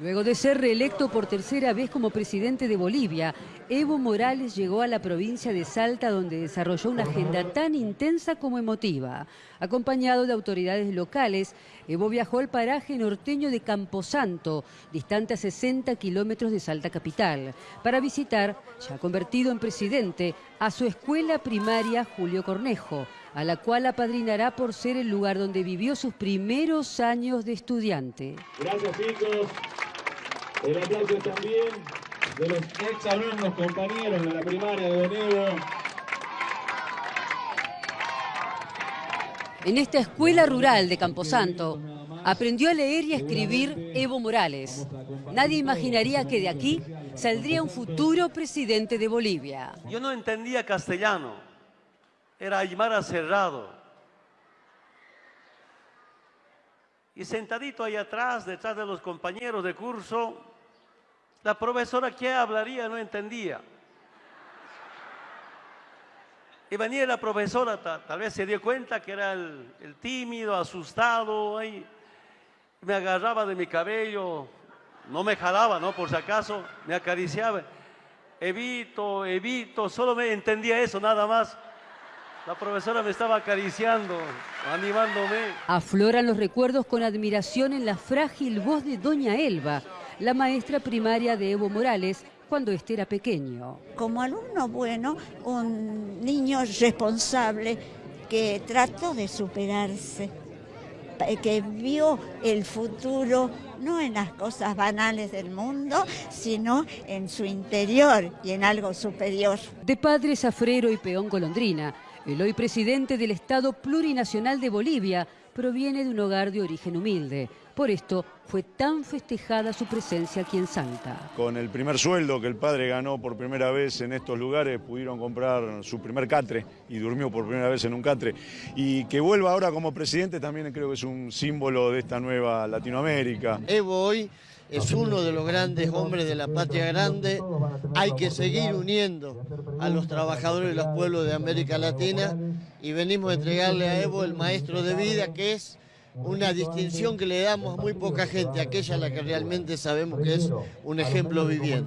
Luego de ser reelecto por tercera vez como presidente de Bolivia, Evo Morales llegó a la provincia de Salta donde desarrolló una agenda tan intensa como emotiva. Acompañado de autoridades locales, Evo viajó al paraje norteño de Camposanto, distante a 60 kilómetros de Salta capital, para visitar, ya convertido en presidente, a su escuela primaria Julio Cornejo, a la cual apadrinará por ser el lugar donde vivió sus primeros años de estudiante. Gracias chicos. El aplauso también de los ex alumnos compañeros de la primaria de Don En esta escuela rural de Camposanto aprendió a leer y a escribir Evo Morales. Nadie imaginaría que de aquí saldría un futuro presidente de Bolivia. Yo no entendía castellano, era Aymara Cerrado. Y sentadito ahí atrás, detrás de los compañeros de curso, la profesora que hablaría no entendía. Y venía la profesora, tal, vez se dio cuenta que era el, tímido, asustado, ahí, me agarraba de mi cabello, no me jalaba, ¿no? Por si acaso, me acariciaba. Evito, evito, solo me entendía eso, nada más. La profesora me estaba acariciando, animándome. Afloran los recuerdos con admiración en la frágil voz de Doña Elba, la maestra primaria de Evo Morales cuando éste era pequeño. Como alumno bueno, un niño responsable que trató de superarse, que vio el futuro no en las cosas banales del mundo, sino en su interior y en algo superior. De padre Zafrero y peón golondrina, el hoy presidente del Estado Plurinacional de Bolivia proviene de un hogar de origen humilde. Por esto fue tan festejada su presencia aquí en Santa. Con el primer sueldo que el padre ganó por primera vez en estos lugares, pudieron comprar su primer catre y durmió por primera vez en un catre. Y que vuelva ahora como presidente también creo que es un símbolo de esta nueva Latinoamérica. Evo hoy es uno de los grandes hombres de la patria grande. Hay que seguir uniendo a los trabajadores de los pueblos de América Latina y venimos a entregarle a Evo el maestro de vida que es una distinción que le damos a muy poca gente, aquella a la que realmente sabemos que es un ejemplo viviente.